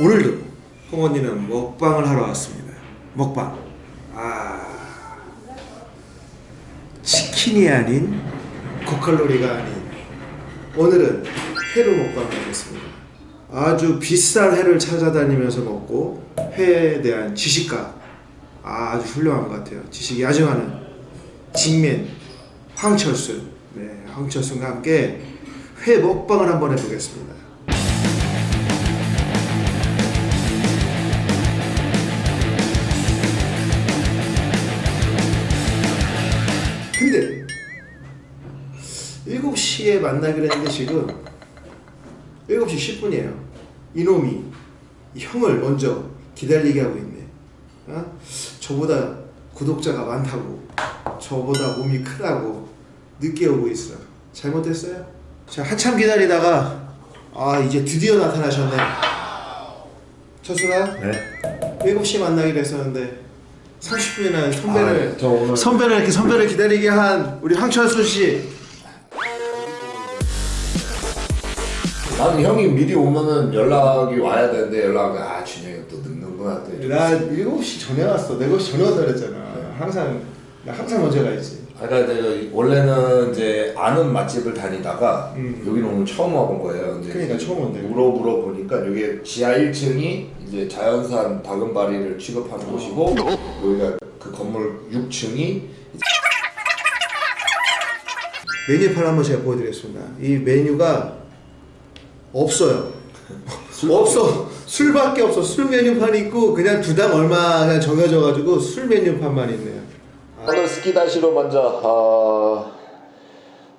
오늘도 홍언니는 먹방을 하러 왔습니다. 먹방. 아 치킨이 아닌 고칼로리가 아닌 오늘은 회로 먹방을 하겠습니다. 아주 비싼 회를 찾아다니면서 먹고 회에 대한 지식가 아주 훌륭한 것 같아요. 지식이 아주 많은 직맨 황철수 네 황철수과 함께 회 먹방을 한번 해보겠습니다. 7시에 만나기로 했는데 지금 7시 10분이에요. 이놈이 이 형을 먼저 기다리게 하고 있네. 어? 저보다 구독자가 많다고, 저보다 몸이 크다고 늦게 오고 있어. 잘못했어요? 자, 한참 기다리다가 아 이제 드디어 나타나셨네. 철수나 네. 7시 만나기로 했었는데 30분이나 선배를 아, 저 오늘 선배를 이렇게 선배를 기다리게 한 우리 황철수 씨. 나는 형이 미리 오면은 연락이 와야 되는데 연락이 아 준영이 또 늦는구나 또. 이렇게. 나 7시 전에 왔어. 7시 전에 왔다 그랬잖아. 항상 나 항상 먼저 가야지. 아, 그러니까 내가 원래는 이제 아는 맛집을 다니다가 음. 여기는 오늘 처음 와본 거예요. 이제 그러니까 처음 온대. 물어 물어 보니까 여기 지하 1층이 이제 자연산 다금바리를 취급하는 곳이고 여기가 그 건물 6층이 메뉴판 한번 제가 보여드리겠습니다. 이 메뉴가 없어요. 없어. 술밖에 없어. 술 메뉴판 있고 그냥 두당 얼마 그냥 정해져 가지고 술 메뉴판만 있네요. 오늘 스키다시로 먼저 어,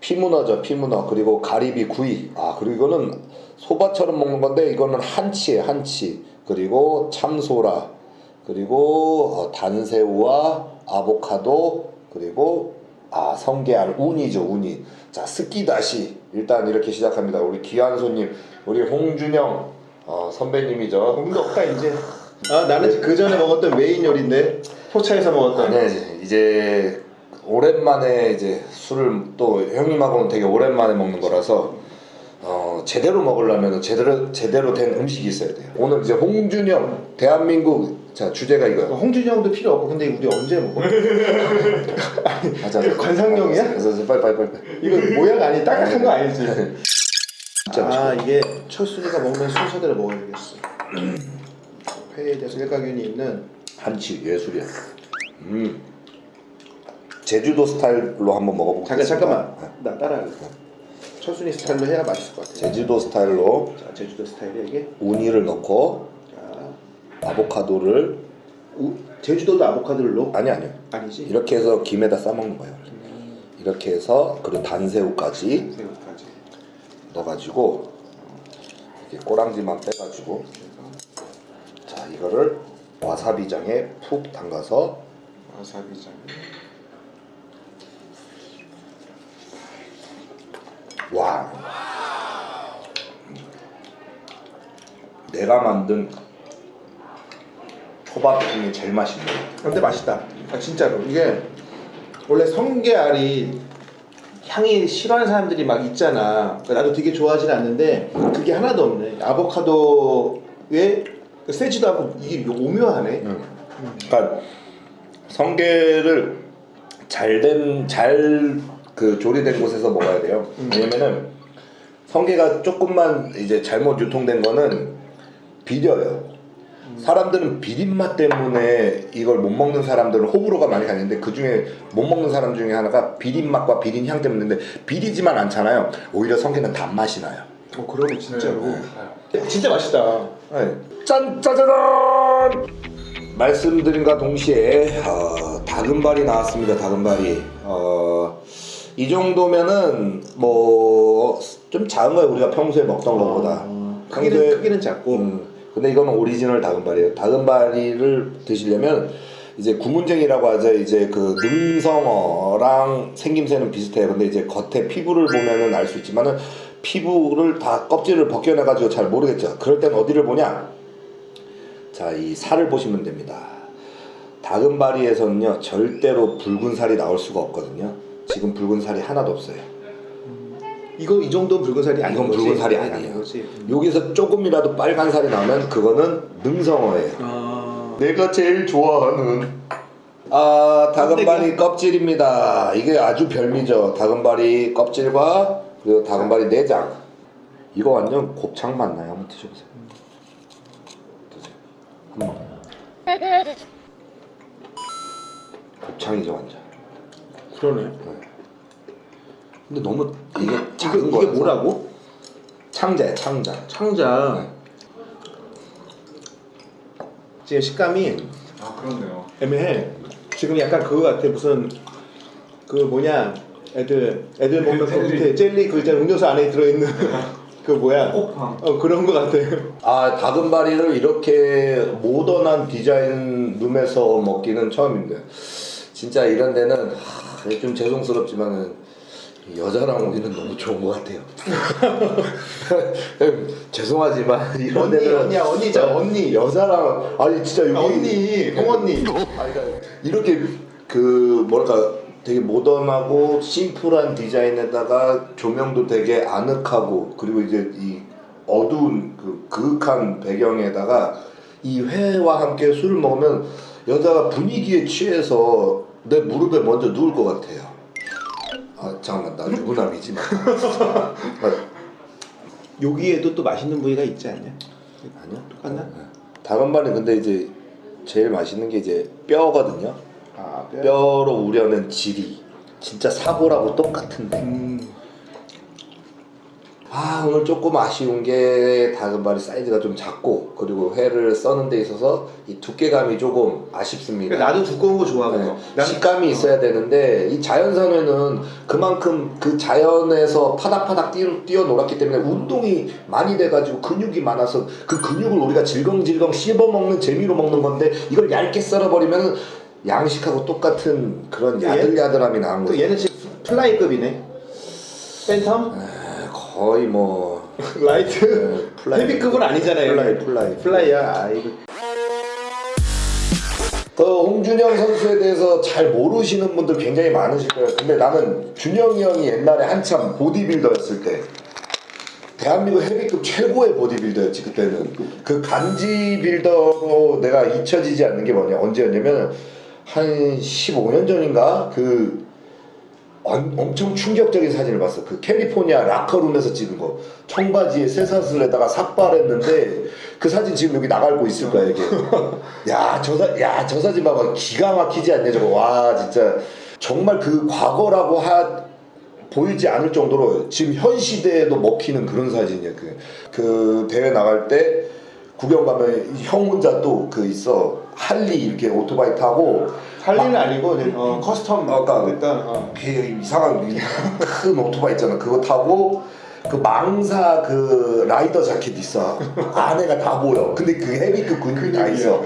피문어죠 피문어 그리고 가리비 구이 아 그리고 이거는 소바처럼 먹는 건데 이거는 한치에 한치 그리고 참소라 그리고 어, 단새우와 아보카도 그리고 아 성게알 우니죠 우니 자 스키다시. 일단 이렇게 시작합니다. 우리 귀한 손님 우리 홍준영 어, 선배님이죠. 공도 없다 이제. 아 나는 그 전에 먹었던 메인 요리인데 포차에서 먹었던. 네, 이제 오랜만에 이제 술을 또 형님하고는 되게 오랜만에 먹는 거라서 어, 제대로 먹으려면 제대로 제대로 된 음식이 있어야 돼요. 오늘 이제 홍준영 대한민국 자 주제가 이거예요. 홍준이 형도 필요 없고 근데 우리 언제 먹어? 이거 관상용이야? 그래서 빨리 빨리 빨리. 이거 모양 아니 딱딱한 거 아니지? 진짜. 아 이게 철순이가 먹는 순서대로 먹어야 되겠어. 회에 대해서 일가견이 있는 한치 예술이야. 음. 제주도 스타일로 한번 먹어보고. 잠깐 잠깐만 나 따라할래. 철순이 스타일로 해야 맛있을 것 같아. 제주도 스타일로 자 제주도 스타일이야 이게. 우니를 넣고 자 아보카도를 우, 제주도도 아보카도를 넣어? 아니 아니요. 아니지. 이렇게 해서 김에다 싸 먹는 거예요. 이렇게 해서 그리고 단새우까지 새우까지. 넣어가지고 이렇게 꼬랑지만 빼가지고 자 이거를 와사비장에 푹 담가서 와사비장. 와 내가 만든 초밥 중에 제일 맛있는 근데 맛있다. 아, 진짜로 이게 원래 성게알이 향이 싫어하는 사람들이 막 있잖아. 나도 되게 좋아하진 않는데 그게 하나도 없네. 아보카도에 세지도 않고 이게 오묘하네. 그러니까 성게를 잘된 잘 그 조리된 곳에서 먹어야 돼요. 왜냐면은 성게가 조금만 이제 잘못 유통된 거는 비려요. 사람들은 비린맛 때문에 이걸 못 먹는 사람들은 호불호가 많이 가는데 그 중에 못 먹는 사람 중에 하나가 비린맛과 비린향 때문인데 비리지만 않잖아요. 오히려 성게는 단맛이 나요. 어 그러네 진짜로. 네, 진짜 맛있다. 네. 짠 짜자잔 말씀드린과 동시에 어, 다금발이 나왔습니다 다금발이 어, 이 정도면은 뭐 좀 작은 거예요 우리가 평소에 먹던 것보다 어, 크기는 평소에- 크기는 작고. 음, 근데 이거는 오리지널 다금바리예요. 다금바리를 드시려면 이제 구문쟁이라고 하죠. 이제 그 능성어랑 생김새는 비슷해요. 근데 이제 겉에 피부를 보면은 알 수 있지만은 피부를 다 껍질을 벗겨내 가지고 잘 모르겠죠. 그럴 땐 어디를 보냐? 자 이 살을 보시면 됩니다. 다금바리에서는요 절대로 붉은 살이 나올 수가 없거든요. 지금 붉은 살이 하나도 없어요 이거 이 정도 붉은 살이 아닌 이건 거지. 붉은 살이 아닌 아니에요. 거지. 여기서 조금이라도 빨간 살이 나면 그거는 능성어예요. 아. 내가 제일 좋아하는 아 다금바리 껍질입니다. 이게 아주 별미죠. 다금바리 껍질과 그리고 다금바리 내장. 이거 완전 곱창 맞나요? 한번 드셔보세요. 드세요. 한번. 곱창이죠 완전. 그러네. 근데 너무 이게 작은 이게, 거라서 이게 뭐라고? 창자야 창자. 창자. 지금 식감이 아 그렇네요. 애매해. 지금 약간 그거 같아. 무슨 그 뭐냐 애들 애들 먹는 그. 밑에 젤리 그 있잖아 음료수 안에 들어있는 그 뭐야? 꽃빵. 어 그런 거 같아. 아 다금바리를 이렇게 모던한 디자인 룸에서 먹기는 처음인데 진짜 이런 데는 하, 좀 죄송스럽지만은 여자랑 오기는 너무 좋은 것 같아요. 죄송하지만 이런 언니, 데는 언니야, 언니죠, 언니. 여자랑 아니 진짜 여기 언니, 홍언니. 아니, 그러니까 이렇게 그 뭐랄까 되게 모던하고 심플한 디자인에다가 조명도 되게 아늑하고 그리고 이제 이 어두운 그 그윽한 배경에다가 이 회와 함께 술을 먹으면 여자가 분위기에 취해서 내 무릎에 먼저 누울 것 같아요. 아 잠깐만 나 유부남이지 마. 아, 여기에도 또 맛있는 부위가 있지 않냐? 아니요. 똑같나? 다금바리 근데 이제 제일 맛있는 게 이제 뼈거든요. 아 뼈 로 우려낸 질이 진짜 사고라고 똑같은데 음. 아 오늘 조금 아쉬운 게 다금바리 사이즈가 좀 작고 그리고 회를 써는 데 있어서 이 두께감이 조금 아쉽습니다 나도 두꺼운 거 좋아하고. 네, 난 식감이 있어야 되는데 이 자연산 회는 그만큼 그 자연에서 파닥파닥 뛰어, 뛰어 놀았기 때문에 운동이 많이 돼가지고 근육이 많아서 그 근육을 우리가 질겅질겅 씹어먹는 재미로 먹는 건데 이걸 얇게 썰어버리면 양식하고 똑같은 그런 얘- 야들야들함이 또 거예요 얘는 지금 플라이급이네. 팬텀? 거의 뭐 라이트? 네, 플라이. 헤비급은 아니잖아요. 플라이, 플라이. 플라이야. 아 이거. 그 홍준영 선수에 대해서 잘 모르시는 분들 굉장히 많으실 거예요. 근데 나는 준영이 형이 옛날에 한참 보디빌더였을 때 대한민국 헤비급 최고의 보디빌더였지 그때는 그 간지 빌더로 내가 잊혀지지 않는 게 뭐냐 언제였냐면 한 15년 전인가 그 엄- 엄청 충격적인 사진을 봤어. 그 캘리포니아 라커룸에서 찍은 거. 청바지에 쇠사슬 에다가 삭발했는데 그 사진 지금 여기 나갈고 있을 거야 이게. 야, 저 사, 야, 저 사진 봐봐. 기가 막히지 않냐 저거. 와, 진짜 정말 그 과거라고 하 보이지 않을 정도로 지금 현 시대에도 먹히는 그런 사진이야. 그, 그 대회 나갈 때 구경 가면 형 혼자 또 그 있어 할리 이렇게 오토바이 타고 할리는 아니고 이제, 어, custom 아까 일단 어. 그 이상한 큰 오토바이 있잖아. 그거 타고 그 망사 그 라이더 자켓 있어. 안에가 다 보여. 근데 그 헤비급 근육이 다 있어.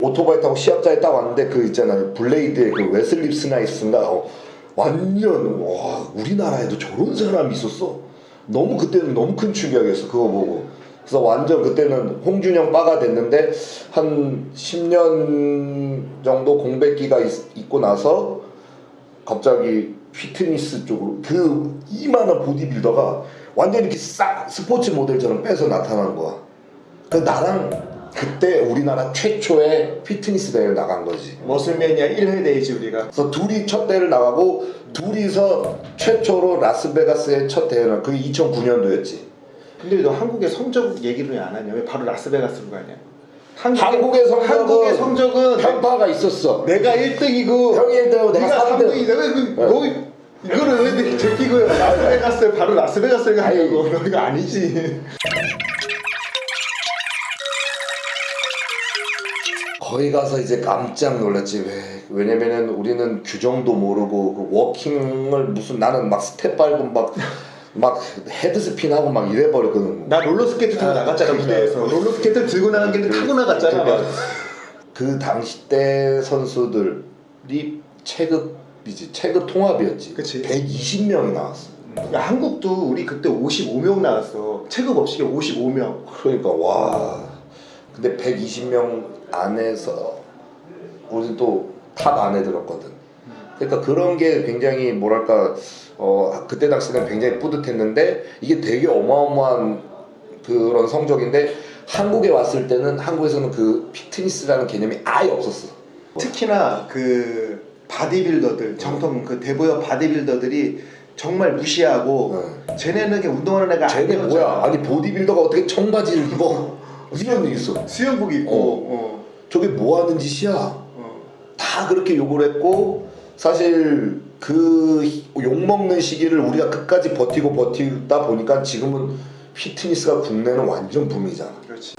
오토바이 타고 시합장에 딱 왔는데 그 있잖아. 블레이드의 그 웨슬리 스나입스인가? 어, 완전 와 우리나라에도 저런 사람이 있었어. 너무 그때는 너무 큰 충격이었어 그거 보고 그래서 완전 그때는 홍준영 바가 됐는데 한 10년 정도 공백기가 있, 있고 나서 갑자기 피트니스 쪽으로 그 이만한 보디빌더가 완전 이렇게 싹 스포츠 모델처럼 빼서 나타난 거야. 그 나랑 그때 우리나라 최초의 피트니스 대회를 나간 거지. 머슬매니아 1회 데이지 우리가. 그래서 둘이 첫 대회를 나가고 둘이서 최초로 라스베가스의 첫 대회를 그게 2009년도였지. 근데 너 한국의 성적 얘기를 왜 안 하냐? 왜 바로 라스베가스로 가냐? 한국의, 성적은 한국의 성적은 편파가 있었어. 내가 1등이고 형이 1등이고 내가 네가 3등. 3등이다. 왜 그, 네. 너 이거를 왜 이렇게 제끼고 라스베가스 바로 라스베가스를 가냐고. 너 이거 아니지. 거기 가서 이제 깜짝 놀랐지 왜 왜냐면은 우리는 규정도 모르고 그 워킹을 무슨 나는 막 스텝 밟고 막 막 head spin 하고 막 이래 버렸거든. 나 롤러스케이트 타고 아, 나갔잖아 무대에서. 롤러스케이트 들고 나간 게 타고 나갔잖아. 막. 그 당시 때 선수들이 체급이지 체급 통합이었지. 그치. 120명이 나왔어. 야, 한국도 우리 그때 55명 나왔어. 체급 없이 55명. 그러니까 와. 근데 120명 안에서 우리 또 top 안에 들었거든. 그러니까 그런 게 굉장히 뭐랄까 어 그때 당시는 굉장히 뿌듯했는데 이게 되게 어마어마한 그런 성적인데 한국에 왔을 때는 한국에서는 그 피트니스라는 개념이 아예 없었어. 특히나 그 바디빌더들 정통 그 대보협 바디빌더들이 정말 무시하고 쟤네는 그냥 운동하는 애가 쟤네 아니었잖아. 뭐야? 아니 보디빌더가 어떻게 청바지를 입어? 이런 게 있어. 수영복 입고 어. 저게 뭐 하는 짓이야? 어. 다 그렇게 욕을 했고 사실 그 욕 먹는 시기를 우리가 끝까지 버티고 버티다 보니까 지금은 피트니스가 국내는 완전 붐이잖아. 그렇지.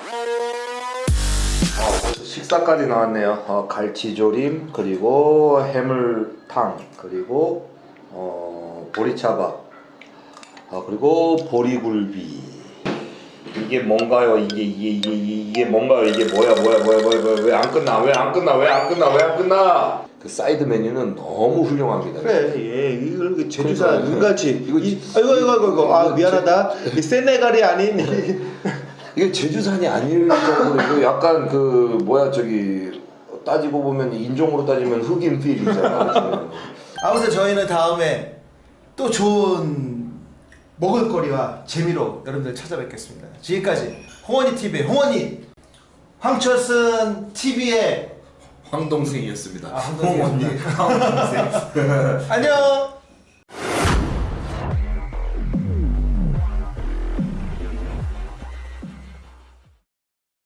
어, 식사까지 나왔네요. 어, 갈치조림 그리고 해물탕 그리고 어, 보리차밥 어, 그리고 보리굴비 이게 뭔가요? 이게 이게 이게 이게, 뭔가요? 이게 뭐야 뭐야 뭐야 뭐야 뭐야 왜 안 끝나 왜 안 끝나 왜 안 끝나 왜 안 끝나? 그 사이드 메뉴는 너무 훌륭합니다. 그래, 예, 이걸 그 제주사 그러니까, 눈같이 이거 이, 지- 아이고 아이고 아이고, 아이고 아 이거 미안하다 이 세네갈이 아닌 이게 제주산이 아닐 정도로 이거 약간 그 뭐야 저기 따지고 보면 인종으로 따지면 흑인 필 있잖아. 아무튼 저희는 다음에 또 좋은 먹을거리와 재미로 여러분들 찾아뵙겠습니다. 지금까지 홍원이 TV의 홍원이 황철순 TV의 황동생이었습니다. 아, 황동생. 안녕.